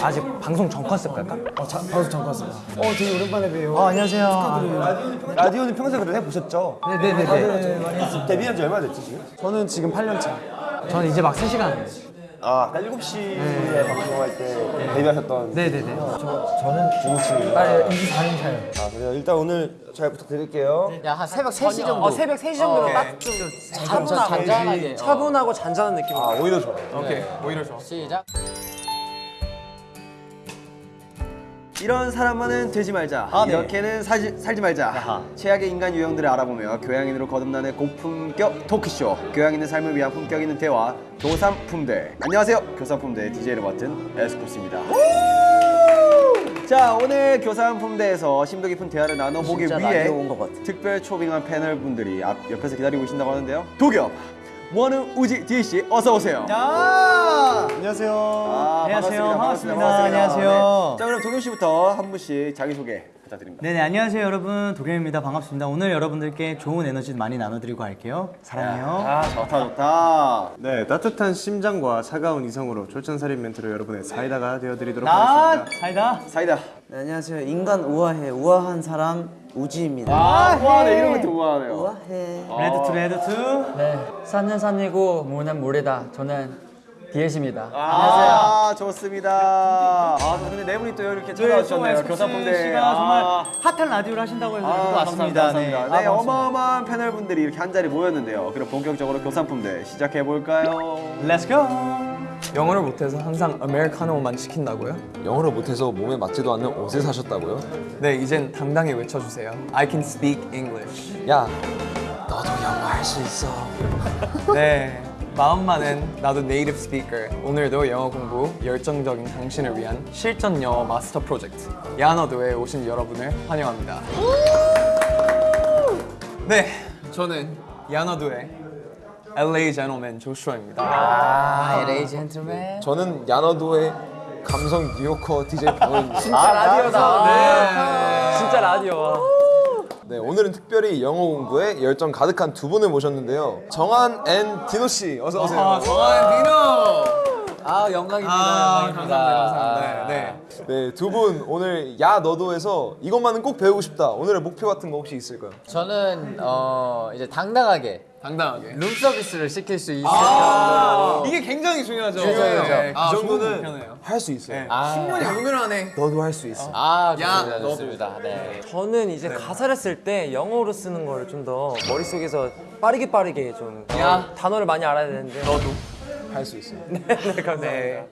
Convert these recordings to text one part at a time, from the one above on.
아직 방송 전 컨셉 갈까? 어, 자, 방송 전 컨셉. 어, 되게 오랜만에 봬요. 어, 안녕하세요. 라디오는 평소에 그래도 해보셨죠? 네네 네 네. 데뷔한 지 얼마 됐지 지금? 저는 지금 8년 차. 저는 이제 막 3시간. 아, 아까 7시에 방송할 때 데뷔하셨던 네네네. 중국친입니다. 아, 이제 4년 차요. 아, 그래요. 일단 오늘 잘 부탁드릴게요. 야, 한 새벽 3시 정도. 어, 새벽 3시 정도면 딱좀 차분하고, 잔잔하게. 차분하고 잔잔한 느낌. 아, 오히려 좋아요. 오케이. 오히려 좋아. 시작. 이런 사람만은 되지 말자. 아, 네. 이렇게는 살지, 살지 말자. 최악의 인간 유형들을 알아보며 교양인으로 거듭나는 고품격 토크쇼. 교양 있는 삶을 위한 품격 있는 대화. 교삼품대. 안녕하세요. 교삼품대 DJ를 맡은 에스쿱스입니다. 자 오늘 교삼품대에서 심도 깊은 대화를 나눠보기 위해. 특별 초빙한 패널 분들이 앞 옆에서 기다리고 계신다고 하는데요. 도겸, 원우, 우지, 디씨 어서 오세요. 안녕하세요. 아, 안녕하세요. 반갑습니다. 반갑습니다. 안녕하세요. 네. 자 그럼 도겸 씨부터 한 분씩 자기 소개 부탁드립니다. 네네 안녕하세요 여러분 도겸입니다 반갑습니다 오늘 여러분들께 좋은 에너지 많이 나눠드리고 갈게요 사랑해요 아 좋다 좋다. 네, 따뜻한 심장과 차가운 이성으로 쫄전살인 멘트로 여러분의 사이다가 되어드리도록 나 하겠습니다. 사이다 사이다. 네, 안녕하세요. 인간 우아해. 우아한 사람 우지입니다. 아 우아하네 이런 것도 우아하네요. 우아해. 레드 투 레드 투 네, 산은 산이고 물은 물이다. 저는 디에잇입니다. 아 좋습니다. 아 근데 네 분이 또 이렇게 찾아주셨네요. 교사분들. 씨가 정말 핫한 라디오를 하신다고 해서 아. 왔습니다 감사합니다. 네, 어마어마한 패널 분들이 이렇게 한 자리 모였는데요. 그럼 본격적으로 교산품대 시작해 볼까요? Let's go 영어를 못해서 항상 아메리카노만 시킨다고요? 영어를 못해서 몸에 맞지도 않는 옷을 사셨다고요? 네, 이젠 당당히 외쳐주세요. I can speak English. 야, 너도 영어 할 수 있어. 네, 마음만은 나도 네이티브 스피커. 오늘도 영어 공부 열정적인 당신을 위한 실전 영어 마스터 프로젝트 야너드에 오신 여러분을 환영합니다. 네, 저는 야너드의 LA 제너맨 조슈아입니다. 아, LA 젠틀맨. 저는 야너도의 감성 뉴요커 DJ 박원입니다. 진짜 라디오다. 네, 진짜 라디오. 네, 오늘은 특별히 영어 공부에 열정 가득한 두 분을 모셨는데요. 정한 and 디노 씨, 어서 오세요. 아, 정한 디노. 아, 영광입니다. 아, 영광입니다. 감사합니다. 감사합니다. 네. 네, 두분 오늘 야 너도에서 이것만은 꼭 배우고 싶다. 오늘의 목표 같은 거 혹시 있을까요? 저는 어 이제 당당하게 당당하게. 룸 서비스를 시킬 수 있을 아, 이게 굉장히 중요하죠. 중요해요. 네. 그 아, 정도는. 할 수 있어요. 아, 오늘안에 너도 할 수 있어. 아, 야, 좋습니다. 좋습니다. 네. 저는 이제 가사를 쓸 때 영어로 쓰는 거를 좀더 머릿속에서 빠르게 빠르게 좀 야. 단어를 많이 알아야 되는데 너도. 할 수 있어요. 네, 감사합니다.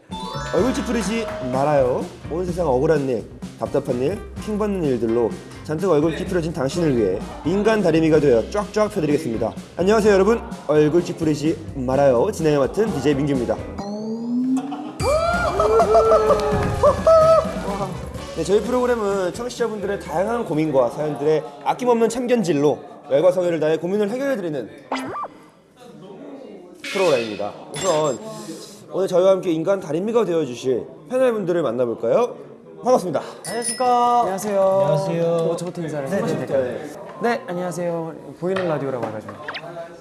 얼굴 찌푸리지 말아요. 온 세상 억울한 일, 답답한 일, 킹받는 일들로 잔뜩 얼굴 찌푸려진 당신을 위해 인간 다리미가 되어 쫙쫙 펴드리겠습니다. 안녕하세요 여러분. 얼굴 찌푸리지 말아요. 진행을 맡은 DJ 민규입니다. 네, 저희 프로그램은 청취자분들의 다양한 고민과 사연들의 아낌없는 참견질로 열과 성의를 다해 고민을 해결해드리는 프로그램입니다. 우선 오늘 저희와 함께 인간 다리미가 되어주실 패널분들을 만나볼까요? 반갑습니다. 안녕하십니까 안녕하세요. 안녕하세요 저부터 인사를 해주실까요? 네, 안녕하세요. 보이는 라디오라고 해가지고.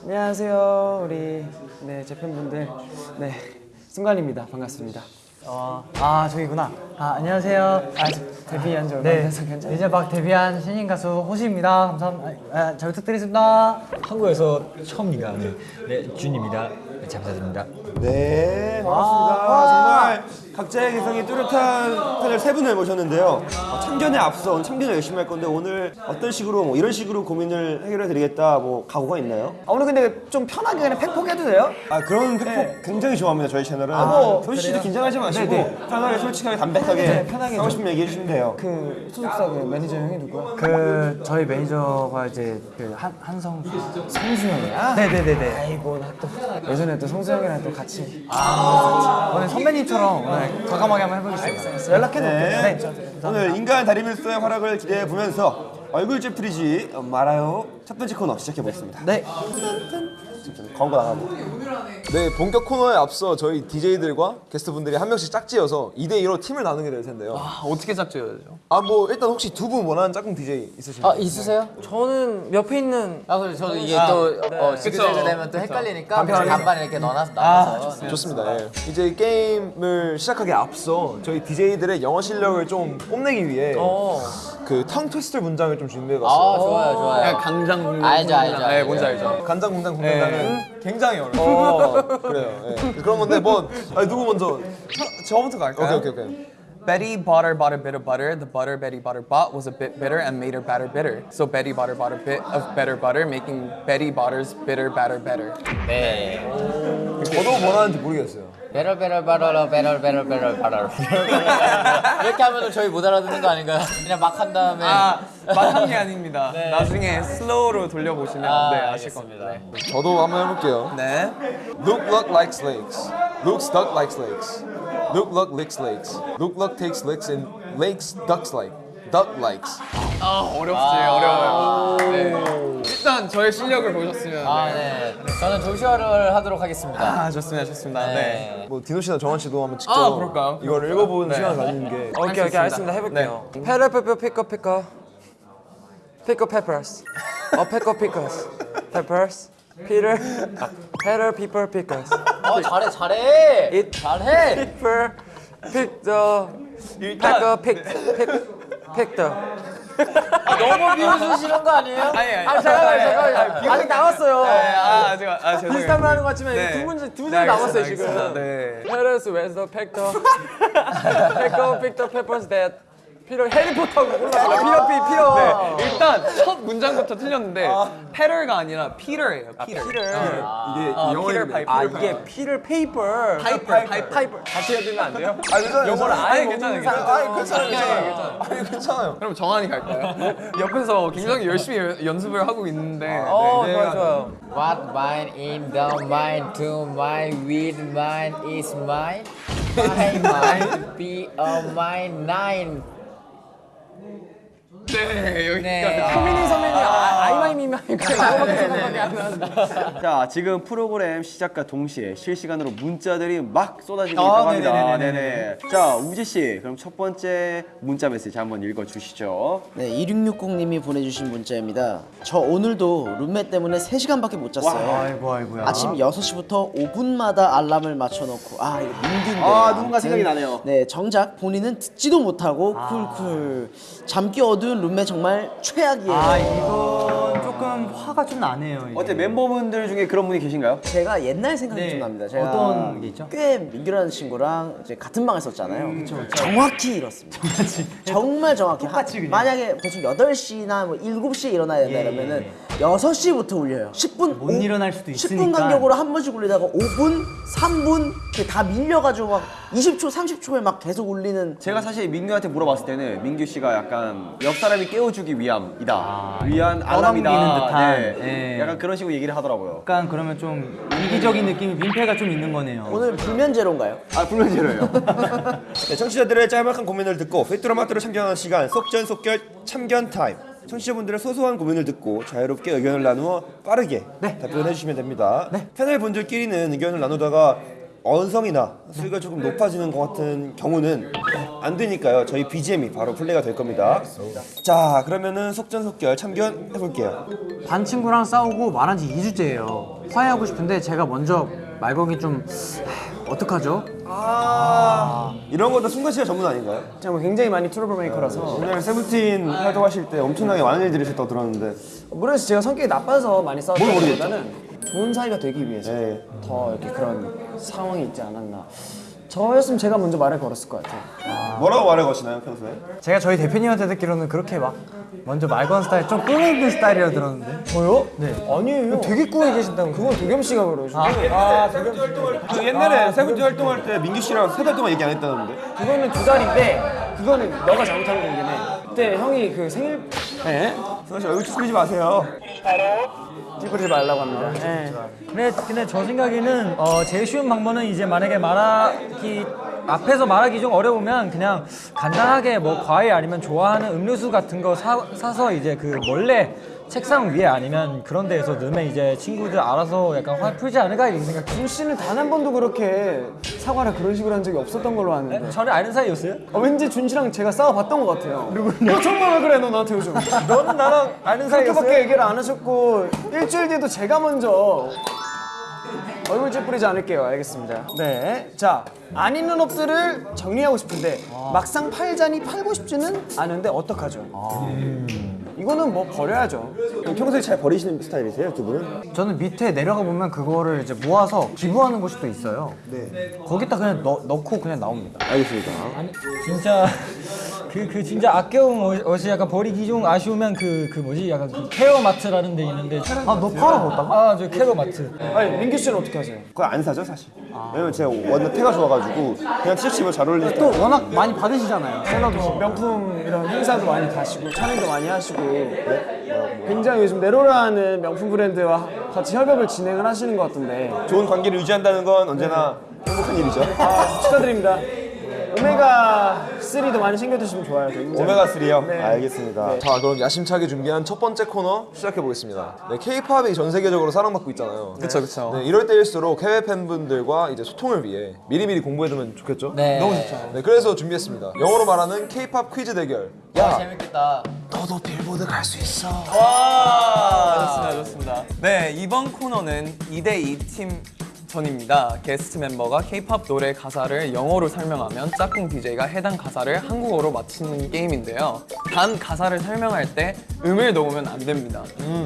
안녕하세요, 우리 네, 제 팬분들. 네, 순간입니다. 반갑습니다. 어, 아 저기구나 아 안녕하세요 아, 데뷔한 지 얼마 네안 돼서 괜찮아요. 이제 막 데뷔한 신인 가수 호시입니다 감사합니다 아, 아, 잘 부탁드리겠습니다 한국에서 처음이가 네, 네 준입니다. 네, 잘 부탁드립니다. 네, 반갑습니다. 정말 각자의 개성이 뚜렷한 패널 세 분을 모셨는데요. 어, 참견에 앞서 오늘 참견을 열심히 할 건데 오늘 어떤 식으로 뭐 이런 식으로 고민을 해결해 드리겠다 뭐 각오가 있나요? 아, 오늘 근데 좀 편하게 그냥 팩폭 해도 돼요? 아 그런 팩폭 굉장히 좋아합니다 저희 채널은 뭐, 소희 씨도 긴장하지 마시고 편하게 솔직하게 담백하게 하고 싶으면 얘기 해 주시면 돼요 그 소속사 그 매니저 형이 누구야? 그 저희 매니저가 이제 그 한, 한성 성수 형이야? 네네네네 아이고 나또 예전에 또 성수 형이랑 또 같이 오늘 선배님처럼 오늘 과감하게 한번 해보겠습니다. 연락해 놓을게요. 네. 오늘 인간 다리밀소의 활약을 기대해 보면서 얼굴 찌푸리지 말아요. 첫 번째 코너 시작해 보겠습니다. 네. 좀 광고 나가고. 네, 본격 코너에 앞서 저희 DJ들과 게스트분들이 한 명씩 짝지어서 2대 2로 팀을 나누게 될 텐데요. 아, 어떻게 짝지어야죠? 아, 뭐 일단 혹시 두 분 원하는 짝꿍 DJ 있으신가요? 아 있으세요? 저는 옆에 있는 아 그래 저도 이게 또 어, 지그재그 되면 또 헷갈리니까 간편하게. 반반 이렇게 넣어놔서 나눠서 좋습니다. 예. 이제 게임을 시작하기 앞서 저희 DJ들의 영어 실력을 좀 뽐내기 위해 어. 그텅 트위스터 문장을 좀아 준비해봤어요. 좋아요 좋아요 그냥 강장 공장 알죠, 알죠, 네. 뭔지 알죠? 간장 공장 공장장은 굉장히 어려워요. 그래요. 예. 그런 건데 뭐 아니, 누구 먼저? 저 부터 갈까요? 오케이 오케이 오케이. Betty bought her bought a bit of butter. The butter Betty bought her bought was a bit bitter and made her batter bitter. So Betty bought her bought a bit of better butter, making Betty Botter's bitter batter better. 네 저도 원하는지 모르겠어요. 배럴 배럴 바럴 배럴 배럴 배럴 바럴 이렇게 하면 저희 못 알아듣는 거 아닌가요? 그냥 막 한 다음에 아, 막한 게 아닙니다. 네. 나중에 슬로우로 돌려보시면 아, 네, 아실 겁니다. 알겠습니다. 저도 한번 해볼게요. 네. Look look like snakes. Look stuck like snakes. Look look licks lakes. Look look takes licks and lakes ducks like. Duck likes. 아, 어렵지, 어려워요. 네. 일단 저의 실력을 보셨으면 아, 네. 네. 저는 조슈아를 하도록 하겠습니다. 아, 좋습니다, 좋습니다. 네. 네. 뭐 디노 씨나 정한 씨도 한번 직접 아, 그럴까요? 이걸 읽어보는 네. 시간을 가지는 게 오케이 오케이 알겠습니다 해볼게요. 페럴 페퍼 피커 피커 피커 페퍼스 어 페커 피커스 페퍼스 피터 페럴 피퍼 피커스 어, 잘해, 잘해. It- 잘해. 피퍼 픽더 페커 픽 픽 픽더 너무 비웃으시는 거 아니에요? 아니, 아니. 아 잠깐만 잠깐만 아직 남았어요. 네, 아, 제가 아, 죄송해요. 비슷한 말 하는 것 같지만 네. 두 문제 두 네, 문제 남았어요 알겠습니다, 지금. 네. 페럴스 웨스더 팩터 페 커 픽더 페퍼스 댓 피터 해리포터고 골랐어요. 피터 피 피터. 네, 일단 첫 문장부터 틀렸는데 페럴가 아니라 피터예요. 피터. 피터. 이게 영어 피터 파이프. 아 이게 피터 페이퍼 파이퍼, 파이퍼. 해야 되면 안 돼요? 아 괜찮아요. 영어를 아예 괜찮아요. 아니 괜찮아요 괜찮아요. 아니 괜찮아요. 그럼 정한이 갈까요? 옆에서 굉장히 열심히 연- 연습을 하고 있는데 어 네. 좋아요 좋아요. What mine in the mine to mine with mine is mine. My mine be a mine nine. 네, 여기까지. 네. 효민이 선배님 아, 아이마이 미마이 그냥 이거밖에 생각이 안 나는데. 자, 지금 프로그램 시작과 동시에 실시간으로 문자들이 막 쏟아지고 아, 있다고 합니다. 네네네네네. 네네. 자, 우지 씨, 그럼 첫 번째 문자 메시지 한번 읽어 주시죠. 네, 2660님이 보내주신 문자입니다. 저 오늘도 룸메 때문에 3시간밖에 못 잤어요. 아이고 아이고야. 아침 6시부터 5분마다 알람을 맞춰놓고 아 이거 민규인데 아, 누군가 생각이 나네요. 네 정작 본인은 듣지도 못하고 쿨쿨 잠기 어두운 룸메 정말 최악이에요 아 이건 조금 화가 좀 나네요. 이게. 어때 멤버분들 중에 그런 분이 계신가요? 제가 옛날 생각이 네. 좀 납니다 제가 어떤 게 있죠? 꽤 민규라는 친구랑 이제 같은 방에 썼잖아요 정확히 이렇습니다 정말 정확히 똑같이 한- 그냥. 만약에 대충 8시나 뭐 7시에 일어나야 된다 예, 예, 6시부터 울려요 10분 못 일어날 수도 10분 있으니까. 간격으로 한 번씩 울리다가 5분, 3분 이렇게 다 밀려가지고 막 20초, 30초에 막 계속 울리는 제가 사실 민규한테 물어봤을 때는 민규 씨가 약간 옆 사람이 깨워주기 위함이다. 위한 알람이다. 듯한, 네. 예. 약간 그런 식으로 얘기를 하더라고요. 약간 그러면 좀 이기적인 느낌이 민폐가 좀 있는 거네요. 오늘 불면제로인가요? 아, 불면제로예요. 네, 청취자들의 짤막한 고민을 듣고 휘뚜라마뚜로 참견하는 시간 속전속결 참견 타임. 청취자분들의 소소한 고민을 듣고 자유롭게 의견을 나누어 빠르게 답변해 주시면 됩니다. 패널 분들끼리는 의견을 나누다가 언성이나 수위가 조금 높아지는 것 같은 경우는 안 되니까요. 저희 BGM이 바로 플레이가 될 겁니다. 자, 그러면은 속전속결 참견 해 볼게요. 반 친구랑 싸우고 말한 지 2주째예요. 화해하고 싶은데 제가 먼저 말 걸기 좀 하, 어떡하죠? 아, 이런 것도 승관 씨가 전문 아닌가요? 제가 굉장히 많이 트러블 메이커라서 오늘 세븐틴 활동하실 때 엄청나게 많은 일들이 있었다고 들었는데 모르겠어요. 제가 성격이 나빠서 많이? 싸웠다기보다는 좋은 사이가 되기 위해서 네. 더 이렇게 그런 상황이 있지 않았나. 저였으면 제가 먼저 말을 걸었을 것 같아요. 뭐라고 말을 거시나요 평소에? 제가 저희 대표님한테 듣기로는 그렇게 막 먼저 말 거는 스타일 좀 꿍해 있는 스타일이라 들었는데. 저요? 네. 아니에요. 되게 꾸며 계신다고. 그건 도겸 씨가 그러시고 아, 도겸 씨. 그 옛날에 세븐틴 활동할 때 민규 씨랑 세 달 동안 얘기 안 했다는데. 그거는 두 달인데 그거는 너가 잘못한 거긴 해. 그때 형이 그 생일 네? 승아 씨 얼굴 찌푸리지 마세요. 찌푸리지 말라고 합니다 네. 근데, 근데 저 생각에는 어, 제일 쉬운 방법은 이제 만약에 말하기 앞에서 말하기 좀 어려우면 그냥 간단하게 뭐 과일 아니면 좋아하는 음료수 같은 거 사, 사서 이제 그 몰래 책상 위에 아니면 그런 데에서 넣으면 이제 친구들 알아서 약간 화 풀지 않을까 이렇게 생각. 준 씨는 단 한 번도 그렇게 사과를 그런 식으로 한 적이 없었던 걸로 아는데. 전에 아는 사이였어요? 어, 왠지 준 씨랑 제가 싸워봤던 것 같아요. 누구냐? 너 정말 왜 그래 너 나한테 요즘? 너는 나랑 아는 사이였어요? 그렇게밖에 얘기를 안 하셨고 일주일 뒤에도 제가 먼저 얼굴 찌푸리지 않을게요. 알겠습니다. 네. 자, 안 있는 옷들을 정리하고 싶은데 막상 팔자니 팔고 싶지는 않은데 어떡하죠? 이거는 뭐 버려야죠. 평소에 잘 버리시는 스타일이세요, 두 분은? 저는 밑에 내려가 보면 그거를 이제 모아서 기부하는 곳이 또 있어요. 네. 거기다 그냥 넣, 넣고 그냥 나옵니다. 알겠습니다. 진짜 그 그 진짜 아껴온 옷- 옷이 약간 버리기 좀 아쉬우면 그 그 뭐지 약간 그 케어마트라는 데 있는데 아 너 팔아봤다고? 아 저 케어마트 아니, 민규 씨는 어떻게 하세요? 그거 안 사죠, 사실. 왜냐면 제가 완전 태가 좋아가지고 그냥 티셔츠 입으면 잘 어울리니까. 또 워낙 많이 받으시잖아요. 샐러드. 명품 이런 행사도 많이 가시고 촬영도 많이 하시고 굉장히 요즘 네로라는 명품 브랜드와 같이 협업을 진행을 하시는 것 같은데 좋은 관계를 유지한다는 건 언제나 행복한 일이죠. 아, 축하드립니다. 오메가 3도 많이 챙겨드시면 좋아요. 굉장히. 오메가 3요? 네. 알겠습니다. 자 그럼 야심차게 준비한 첫 번째 코너 시작해 보겠습니다. 네, K-팝이 전 세계적으로 사랑받고 있잖아요. 그쵸 그쵸. 네, 이럴 때일수록 해외 팬분들과 이제 소통을 위해 미리미리 공부해두면 좋겠죠? 네. 너무 좋죠. 네, 그래서 준비했습니다. 영어로 말하는 K-팝 퀴즈 대결. 야 재밌겠다. 너도 빌보드 갈 수 있어. 와 좋습니다 좋습니다. 네 이번 코너는 2대2 팀 전입니다. 게스트 멤버가 K-팝 노래 가사를 영어로 설명하면 짝꿍 DJ가 해당 가사를 한국어로 맞히는 게임인데요. 단 가사를 설명할 때 음을 넣으면 안 됩니다.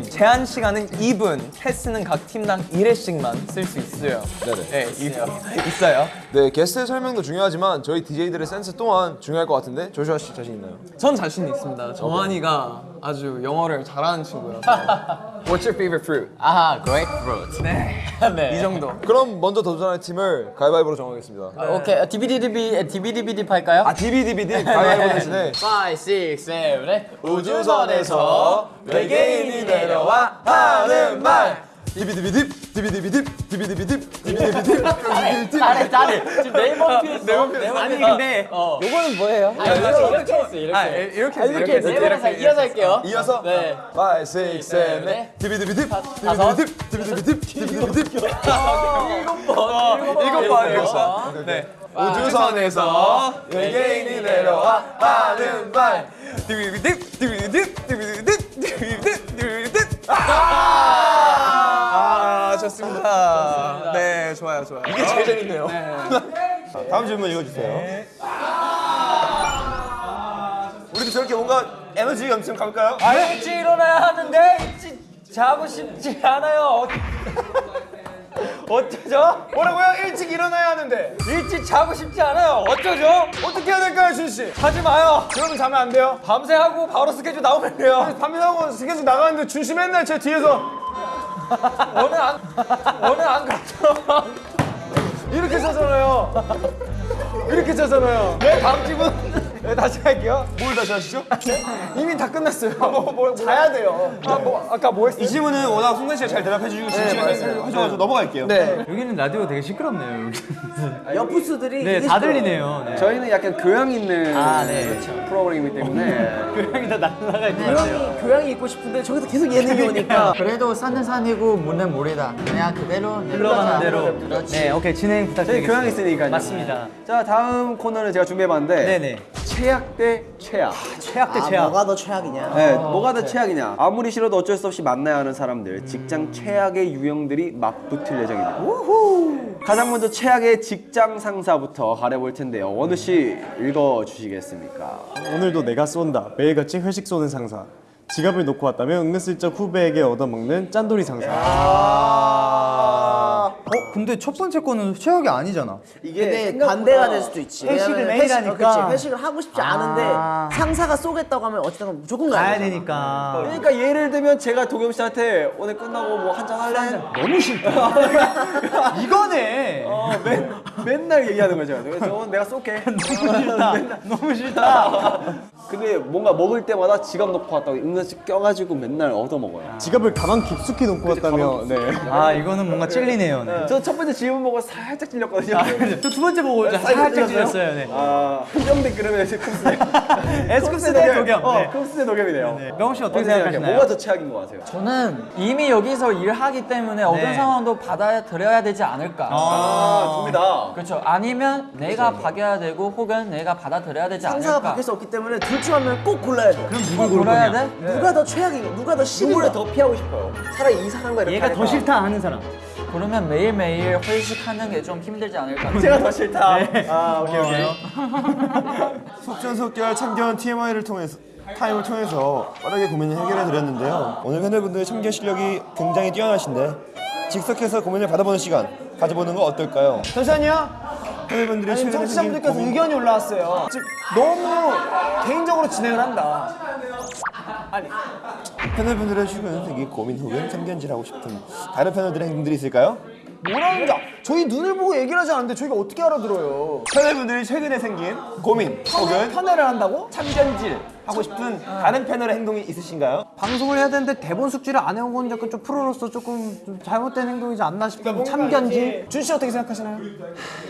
제한 시간은 2분, 패스는 각 팀당 1회씩만 쓸 수 있어요. 네네. 네, 이- 있어요. 네, 게스트의 설명도 중요하지만 저희 DJ들의 센스 또한 중요할 것 같은데 조슈아 씨 자신 있나요? 전 자신 있습니다. 정한이가 아주 영어를 잘하는 친구라서. What's your favorite fruit? 아하, grapefruit. 네. 네. 이 정도. 그럼 먼저 도전할 팀을 가위바위보로 정하겠습니다. 오케이, 디비디디비, 디비디비디 팔까요? 아, 디비디비디 가위바위보 대신에 5, 6, 7, 8 우주선에서 외계인이 내려와 하는 말 디비디비딥 디비디비딥 디비디비딥 디비디비딥 잘해, 잘해. 지금 네 번 했어. 네 번 아니 근데 어. 요거는 뭐예요? 아, 이렇게, 이렇게 했어, 이렇게. 아, 이- 이렇게 아, 이렇게 했어, 네 번에서 이어서 할게요. 이어서 네. 5, 6, 7, 8 디비디비딥 디비디비딥 디비디비딥 디비디비딥 일곱 번. 일곱 번. 일곱 번, 일곱 번. 네. 우주선에서 외계인이 내려와 하는 말 디비디딥 디비디딥 디비디딥 디비디딥 디비디딥 아 좋습니다. 네 좋아요 좋아요. 이게 제일 재밌네요. 자, 다음 질문 읽어주세요. 우리도 저렇게 뭔가 에너지 넘치면 가볼까요? 아 일찍 일어나야 하는데 일찍 자고 싶지 않아요 어- 어쩌죠? 뭐라고요? 일찍 일어나야 하는데 일찍 자고 싶지 않아요 어쩌죠? 어떻게 해야 될까요, 준 씨? 하지 마요 그러면 자면 안 돼요? 밤새 하고 바로 스케줄 나오면 돼요 밤이라고 스케줄 나가는데 준 씨 맨날 제 뒤에서 오늘 안 오늘 안 갔죠 이렇게 자잖아요. 이렇게 자잖아요. 네 다음 집은 네, 다시 할게요 뭘 다시 하시죠? 이미 다 끝났어요. 뭐, 뭐, 자야 돼요. 아, 뭐, 아까 뭐 했어요? 이 질문은 워낙 송대 씨가 잘 대답해 주시고 진심에 해줘가지고 넘어갈게요. 네. 여기는 라디오 되게 시끄럽네요. 여기. 옆부스들이 네, 다. 들리네요. 네. 저희는 약간 교양 있는 아, 네. 프로그램이기 때문에 교양이 다 날라가 있는 것 같아요. 교양이, 있고 싶은데 저기서 계속 예능이 오니까 그래도 산은 산이고 물은 물이다. 그냥 그대로 흘러가는 대로. 그렇지. 네, 오케이 진행 부탁드리겠습니다. 교양 있으니까요. 맞습니다. 자 다음 코너를 제가 준비해봤는데 네네. 최악 대 최악. 최악 대 아, 최악. 뭐가 더 최악이냐 네, 뭐가 더 최악이냐? 아무리 싫어도 어쩔 수 없이 만나야 하는 사람들, 직장 최악의 유형들이 맞붙을 예정입니다. 가장 먼저 최악의 직장 상사부터 가려볼 텐데요. 원우 씨 읽어 주시겠습니까? 오늘도 내가 쏜다. 매일같이 회식 쏘는 상사. 지갑을 놓고 왔다면 은근슬쩍 후배에게 얻어먹는 짠돌이 상사. 어, 근데 첫 번째 거는 최악이 아니잖아. 근데 반대가 될 수도 있지 회식을 매일 회식- 하니까. 그치, 회식을 하고 싶지 않은데 상사가 쏘겠다고 하면 어쨌든 무조건 가야, 가야 되잖아. 되니까. 그러니까 예를 들면 제가 도겸 씨한테 오늘 끝나고 뭐 한 잔 할래? 너무 싫다. 이거네. 어, 맨, 맨날 얘기하는 거죠. 그래서 내가 쏠게. 너무 싫다. 너무 싫다. 근데 뭔가 먹을 때마다 지갑 놓고 왔다고 은근슬 껴가지고 맨날 얻어먹어요. 지갑을 가방 깊숙이 놓고 왔다며. 네. 아, 이거는 뭔가 찔리네요. 네. 저첫 번째 질문 보고 살짝 찔렸거든요. 두 번째 보고 살짝 찔렸어요. 네. 아, 후경대 그러면 에스쿱스 에스쿱스 대 도겸. 어, 네. 쿱스 대 도겸이네요. 명호 씨 어떻게? 생각하시나요? 뭐가 더 최악인 것 같아요? 저는 이미 여기서 일하기 때문에 어떤 상황도 받아들여야 되지 않을까. 아, 둘다 그렇죠. 아니면 내가 박여야 되고 혹은 내가 받아들여야 되지 상사가 않을까. 바뀔 수 없기 때문에 둘중한 명을 꼭 골라야 돼. 그럼 꼭 골라야 돼? 누가 더 최악인가? 누가 더 싫은가? 누구를 더 피하고 싶어요? 차라리 이 사람과 이렇게 얘가 더 하니까. 싫다 하는 사람. 그러면 매일매일 회식하는 게 좀 힘들지 않을까. 제가 더 싫다. 아, 오케이, 오케이. 속전속결 참견 TMI를 통해서 타임을 통해서 빠르게 고민을 해결해 드렸는데요. 오늘 팬들분들의 참견 실력이 굉장히 뛰어나신데 즉석해서 고민을 받아보는 시간 가져보는 거 어떨까요? 잠시만요. 팬들분들이 아니 청취자분들께서 고민 의견이 올라왔어요. 즉 너무 개인적으로 진행을 한다. 팬들분들의 최근 생긴 고민 혹은 참견질 하고 싶은 다른 팬들의 행동들이 있을까요? 뭐라는 자 저희 눈을 보고 얘기를 하지 않는데 저희가 어떻게 알아들어요? 팬들분들이 최근에 생긴 고민 혹은 편애를 한다고? 참견질 하고 싶은 다른 패널의 행동이 있으신가요? 방송을 해야 되는데 대본 숙지를 안 해온 건 약간 좀 프로로서 조금 좀 잘못된 행동이지 않나 싶은 참견지. 준씨 어떻게 생각하시나요?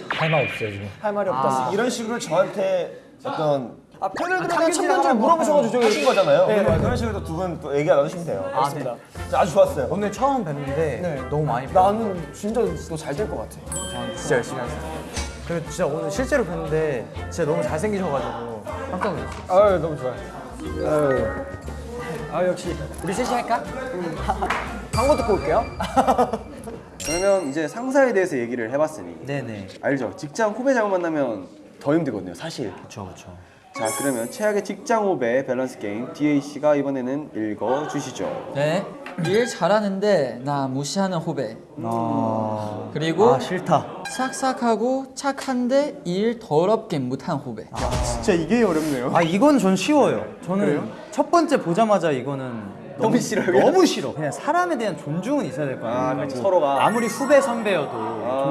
할 말 없어요 지금. 할 말이 없다. 이런 식으로 저한테 어떤 아 팬들들에 대한 참견질을 참견을 하라고 물어보셔가지고 저희 하신 거잖아요. 네, 그러면 맞아요. 그런 식으로 두 분 또 얘기 나누시면 돼요. 알겠습니다. 자, 아주 좋았어요. 오늘 처음 뵀는데 너무 많이 배웠어요. 나는 진짜 너 잘 될 것 같아. 진짜 열심히 하겠습니다. 그리고 진짜 오늘 실제로 뵀는데 진짜 너무 잘생기셔가지고 깜짝 놀랐어요. 아유 너무 좋아요. 아 역시 우리 셋이 할까? 광고 듣고 올게요. 그러면 이제 상사에 대해서 얘기를 해봤으니 네네. 알죠? 직장 후배 잘못 만나면 더 힘들거든요, 사실. 그렇죠 그렇죠. 자, 그러면 최악의 직장 후배 밸런스 게임 DAC가 이번에는 읽어 주시죠. 네. 일 잘하는데 나 무시하는 후배. 그리고 아 싫다. 싹싹하고 착한데 일 더럽게 못한 후배. 진짜 이게 어렵네요. 아 이건 전 쉬워요. 저는 첫 번째 보자마자 이거는 너무 싫어요, 너무 싫어. 그냥 사람에 대한 존중은 있어야 될거 아니에요. 아, 그렇죠. 서로가. 아무리 후배 선배여도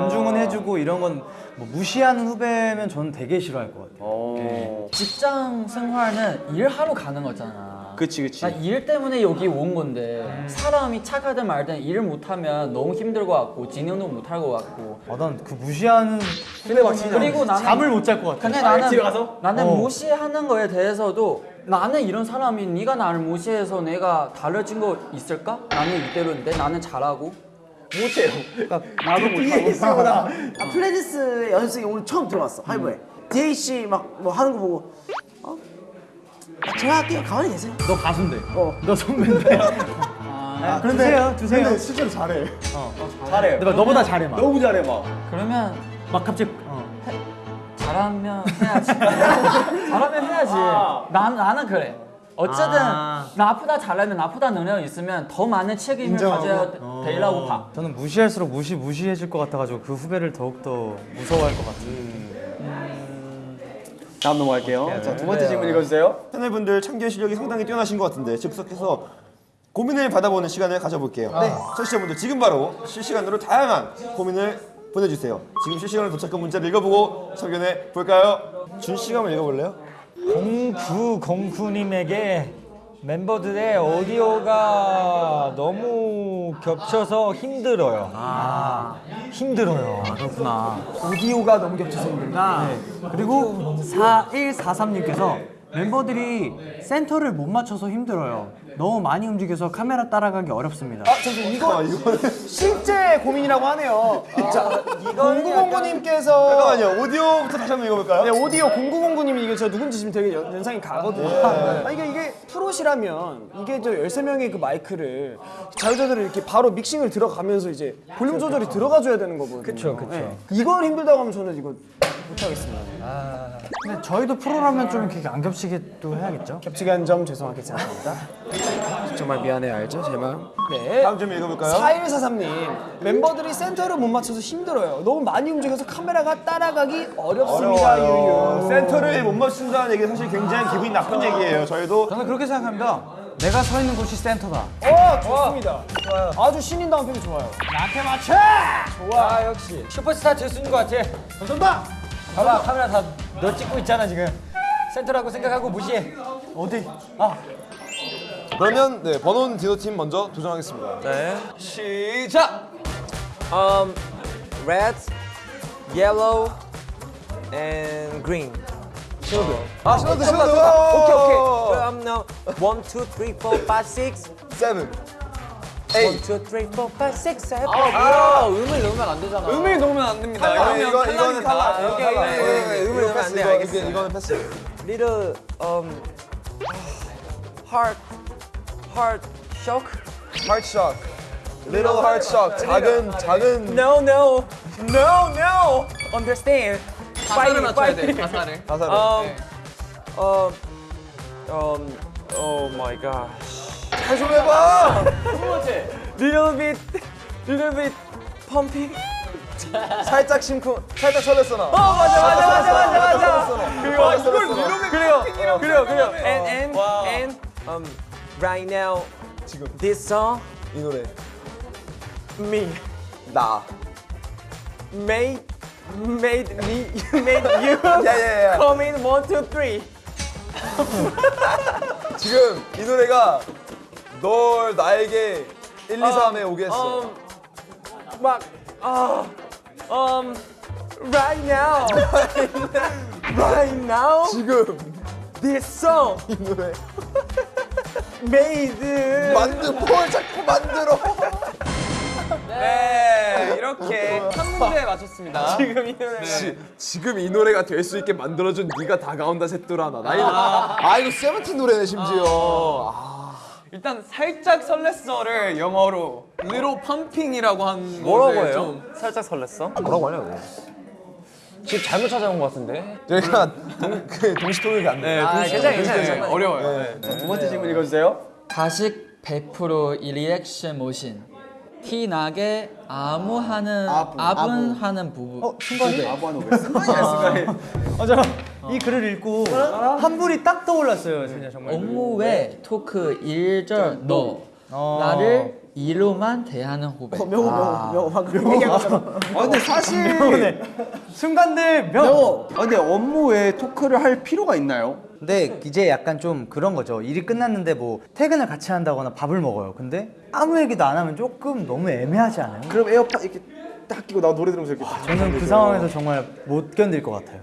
존중은 해주고 이런 건 뭐 무시하는 후배면 저는 되게 싫어할 것 같아요. 어. 직장 생활은 일하러 가는 거잖아. 그치, 그치. 나 일 때문에 여기 온 건데 사람이 착하든 말든 일 못하면 너무 힘들 것 같고 진행도 못할 것 같고 아, 난그 무시하는 후배 막 진짜. 그리고 나는 잠을 못 잘 것 같아. 근데 아, 나는 집에 가서? 나는 어. 무시하는 거에 대해서도 나는 이런 사람이 네가 나를 무시해서 내가 달라진 거 있을까? 나는 이대로인데 나는 잘하고 못해요. 나도 못하고 아, 플레디스의 연습생이 오늘 처음 들어왔어 하이브에. DH 막뭐 하는 거 보고 어? 아, 제가 할게요. 가만히 계세요. 너 가수인데. 어. 너 선배인데. 아, 드세요, 드세요. 실제로 잘해. 잘해. 근데 막 너보다 잘해 막. 너무 잘해, 막. 그러면 막 갑자기. 어. 잘하면 해야지 잘하면 해야지 난, 나는 그래 어쨌든 아. 나 아프다 잘하면 아프다 능력 있으면 더 많은 책임을 가져야 어. 되려고 봐 저는 무시할수록 무시 무시해질 것 같아가지고 그 후배를 더욱 더 무서워할 것 같아요. 다음 넘어갈게요. 자, 두 번째 질문 읽어주세요. 패널분들 참견 실력이 상당히 뛰어나신 것 같은데 즉석해서 고민을 받아보는 시간을 가져볼게요. 네. 청취자분들 지금 바로 실시간으로 다양한 고민을 보내주세요. 지금 실시간으로 도착한 문자를 읽어보고 참견해 볼까요? 준 씨가 한번 읽어볼래요? 0909님에게 멤버들의 오디오가 너무 겹쳐서 힘들어요. 아, 힘들어요. 그렇구나. 오디오가 너무 겹쳐서 힘들다. 네. 그리고 4143님께서 member들이 센터를 못 맞춰서 힘들어요. 너무 많이 움직여서 카메라 따라가기 어렵습니다. 아 잠시 이거 실제 고민이라고 하네요. 자 공구공구님께서 잠깐만요. 오디오부터 다시 한번 읽어볼까요? 네, 오디오 0909님이 이게 저 누군지 지금 되게 연, 연상이 가거든요. 아, 이게 이게 프로시라면 이게 저 13명의 그 마이크를 자유자들을 이렇게 바로 믹싱을 들어가면서 이제 볼륨 조절이 들어가 줘야 되는 거거든요. 그쵸, 그쵸. 네. 이걸 힘들다고 하면 저는 이거 못 하겠습니다. 근데 저희도 프로라면 좀 이렇게 안 겹치게 또 해야겠죠? 겹치게 한 점 죄송하게 생각합니다. 정말 미안해, 알죠? 제 마음. 네. 다음 좀 읽어볼까요? 4143님 멤버들이 센터를 못 맞춰서 힘들어요. 너무 많이 움직여서 카메라가 따라가기 어렵습니다. 유유. 센터를 못 맞춘다는 얘기 사실 굉장히 기분이 나쁜 얘기예요. 저희도 저는 그렇게 생각합니다. 내가 서 있는 곳이 센터다. 어 좋습니다. 좋아요. 아주 신인다운 표현 좋아요. 나한테 맞춰! 좋아, 역시. 슈퍼스타 될수있는 것 같아. 감사합니다. 봐봐, 카메라 다 너 찍고 있잖아, 지금. 센터라고 생각하고 무시해. 어디? 그러면 네, 번원 디노 팀 먼저 도전하겠습니다. 네. 시작. 음, red, yellow, and green. 신호등. 아 신호등 신호등. 오케이 오케이. 그럼 now one, two, three, four, five, six, seven. One, two, three, four, five, six, seven. 아 뭐야 음을 넣으면 안 되잖아 음을 넣으면 안 됩니다. 아, 이거 이거는. 이거 오케이. 오케이, 오케이, 오케이. 이거 음을 넣으면 패스, 안 돼, 이거, 알겠어. 이거는 패스. Little um heart, heart shock. Heart shock. Little heart shock. 작은 작은 No, no, no, no. Understand? 가사를 맞춰야 돼. 가사를. 가사를. Um, 네. um, um, oh my gosh. 잘좀 해봐. Little bit pumping. 살짝 심쿵. 살짝 설렜어 나. 어 맞아 맞아 맞아 맞아 맞아. 그리고 와, 이걸 그리고 그리고 and and and um right now 지금 this song 이 노래. me 나. made made me made you 야야야. come in one two three. 지금 이 노래가 널 나에게 1, 2, 3에 오게 했어. Um, 막 아, um, right now, right now, 지금 this song 이 노래 made 만들 뭘 자꾸 만들어. 네, 이렇게 한 문제 맞췄습니다. 지금 이 노래. 지, 지금 이 노래가 될 수 있게 만들어준 네가 다가온다 셋도라나. 나 이거 아 이거 세븐틴 노래네 심지어. 아, 일단 살짝 설렜어를 영어로 little pumping이라고 한 뭐라고 해요? 좀 살짝 설렜어? 뭐라고 하냐고. 집 잘못 찾아온 것 같은데. 저희가 동, 그 동시 통역이 안 돼. 네, 아, 동시- 괜찮아요, 괜찮아요. 네, 어려워요. 네. 두 번째 질문 읽어주세요. 가식 100% 리액션 모신 티 나게 아무 하는 아부, 아분 아부. 하는 부부 어, 순간이? 아부하는 왜 순간이야 순간이. 아, 잠깐. 이 글을 읽고 한 분이 딱 떠올랐어요, 진짜 정말. 업무 외 토크 일절 너 어. 나를 이로만 대하는 후배 명호 명호 명호 방금 얘기한. 아 근데 사실 순간들 명. 아 근데 업무 외에 토크를 할 필요가 있나요? 근데 이제 약간 좀 그런 거죠. 일이 끝났는데 뭐 퇴근을 같이 한다거나 밥을 먹어요. 근데 아무 얘기도 안 하면 조금 너무 애매하지 않아요? 그럼 에어팟 이렇게 딱 끼고 나 노래 들으면서 이렇게 저는 그 상황에서 정말 못 견딜 것 같아요.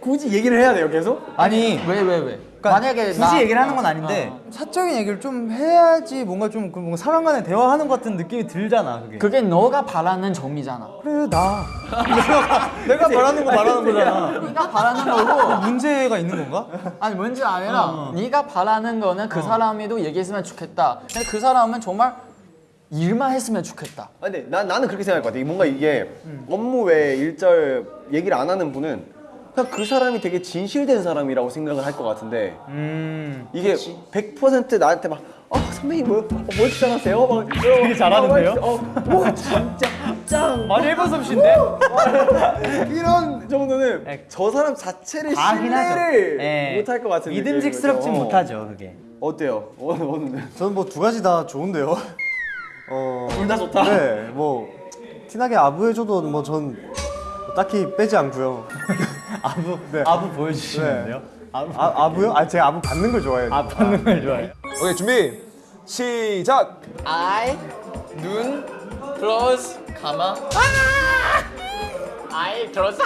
굳이 얘기를 해야 돼요 계속? 아니 왜 왜 왜? 그러니까 만약에 굳이 나- 얘기를 하는 건 아닌데 사적인 얘기를 좀 해야지 뭔가 좀그 뭔가 사람 간에 대화하는 것 같은 느낌이 들잖아 그게. 그게 너가 바라는 점이잖아. 그래 나. 내가 바라는 거 바라는 거잖아. 네가 바라는 거고. 문제가 있는 건가? 아니 문제 아니라 네가 바라는 거는 그 사람이도 얘기했으면 좋겠다. 근데 그 사람은 정말 일만 했으면 좋겠다. 아, 근데 나, 나는 그렇게 생각할 것 같아. 뭔가 이게 업무 외에 일절 얘기를 안 하는 분은 그냥 그 사람이 되게 진실된 사람이라고 생각을 할 것 같은데 이게 100% 나한테 막 어, 선배님 뭐, 어, 뭐 주장하세요? 막 되게 잘하는데요? 어, 뭐 진짜 짱! 아니 일본 솜씨인데? 이런 정도는 저 사람 자체를. 신뢰를 예. 못할 것 같은 믿음직스럽진 느낌이죠. 못하죠 그게. 어때요? 어, 오늘 저는 뭐 두 가지 다 좋은데요. 어, 둘 다 좋다. 네, 뭐 티나게 아부해줘도 뭐 전 딱히 빼지 않고요. 아부 네. 아부 보여주시는데요? 아부 아, 아부요? 아 제가 아부 받는 걸 좋아해요. 아 받는 걸 좋아해. 오케이 준비. 시작. I 눈 close 감아. I close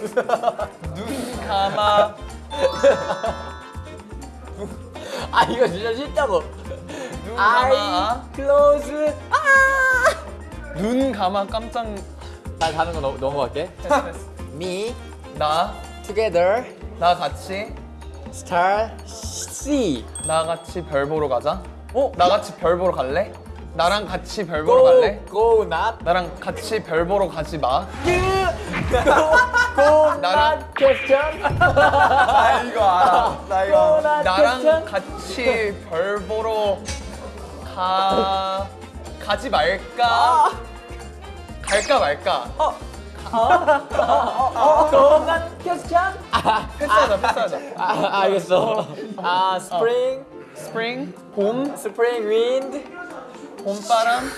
눈 감아. 아 이거 진짜 싫다고. 눈 I 감아. close. 눈 감아. 깜짝. 나 다른 거 넘, 넘어갈게. Me 나 together 나 같이 star C 나 같이 별 보러 가자. 어? 나 같이 별 보러 갈래? 나랑 같이 별 보러 go 갈래? go not 나랑 같이 별 보러 가지 마. go 나랑- question 나 이거 알아. 나 이거. 나랑 같이 별 보러 가 가지 말까? 갈까 말까? Not question 패스하자, 패스하자. 아 알겠어 아 spring spring, 봄, spring wind 봄바람,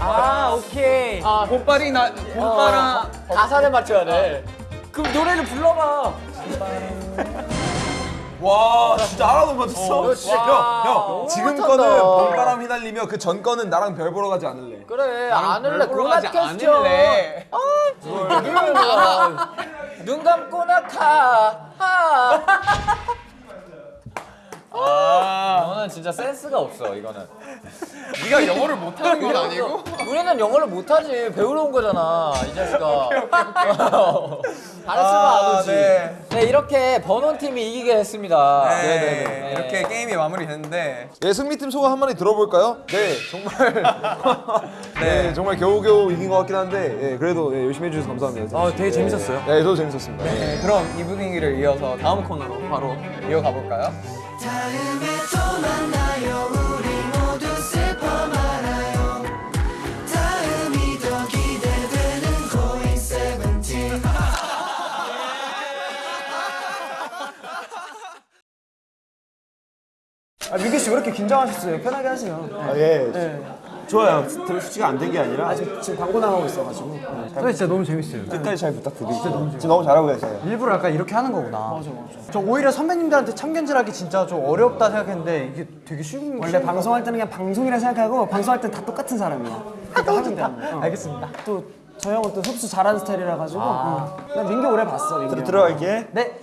아 오케이. 아 봄바리 나 봄바람. 가사를 맞춰야 돼 그럼 노래를 불러봐. 와 진짜 하나도 못 맞췄어. 너 진짜 형, 형 지금. 거는 봄바람 휘날리며 그 전 거는 나랑 별 보러 가지 않을래. 그래 안 할래 그만 켰죠 않을래. 눈 감고 나가 하. 너는 진짜 센스가 없어 이거는 네가 영어를 못하는 건 아니고? 우리는 영어를 못하지 배우러 온 거잖아 이 자식아 잘했으면 아, 아버지 네. 네. 이렇게 번원 팀이 이기게 됐습니다 네, 이렇게 게임이 마무리됐는데 네 승리팀 소감 한마디 들어볼까요? 네 정말 네 정말 겨우겨우 이긴 것 같긴 한데 예, 그래도 네, 열심히 해주셔서 감사합니다. 어, 되게 재밌었어요. 네, 저도 재밌었습니다. 네, 그럼 이 분위기를 이어서 다음 코너로 바로 이어가 볼까요? 다음에 또 만나요 우리 모두 슬퍼 말아요 다음이 더 기대되는 고잉 세븐틴 아, 민규 씨 왜 이렇게 긴장하셨어요? 편하게 하세요. 아, 예. 좋아요. 수치가 안 된 게 아니라 아, 지금, 지금 광고 나가고 있어가지고. 네. 근데 진짜 너무 재밌어요. 끝까지 잘 부탁드리고 지금 너무 잘하고 계세요. 일부러 약간 이렇게 하는 거구나. 맞아, 맞아. 저 오히려 선배님들한테 참견질하기 진짜 좀 어렵다 생각했는데 이게 되게 쉬운 원래 방송할 때는 그냥 방송이라 생각하고 방송할 땐다 똑같은 사람이야. 그러니까 하면 돼. 어. 알겠습니다. 또 저 형은 또 흡수 잘하는 스타일이라 가지고 어. 난 민규 오래 봤어. 민규. 들어갈게. 네.